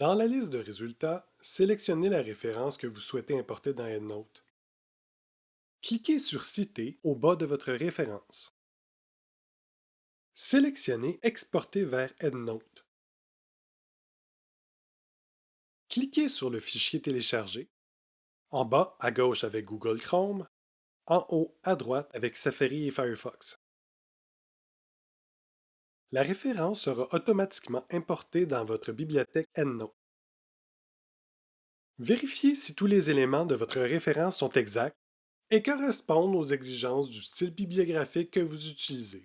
Dans la liste de résultats, sélectionnez la référence que vous souhaitez importer dans EndNote. Cliquez sur Citer au bas de votre référence. Sélectionnez Exporter vers EndNote. Cliquez sur le fichier téléchargé, en bas à gauche avec Google Chrome, en haut à droite avec Safari et Firefox. La référence sera automatiquement importée dans votre bibliothèque EndNote. Vérifiez si tous les éléments de votre référence sont exacts et correspondent aux exigences du style bibliographique que vous utilisez.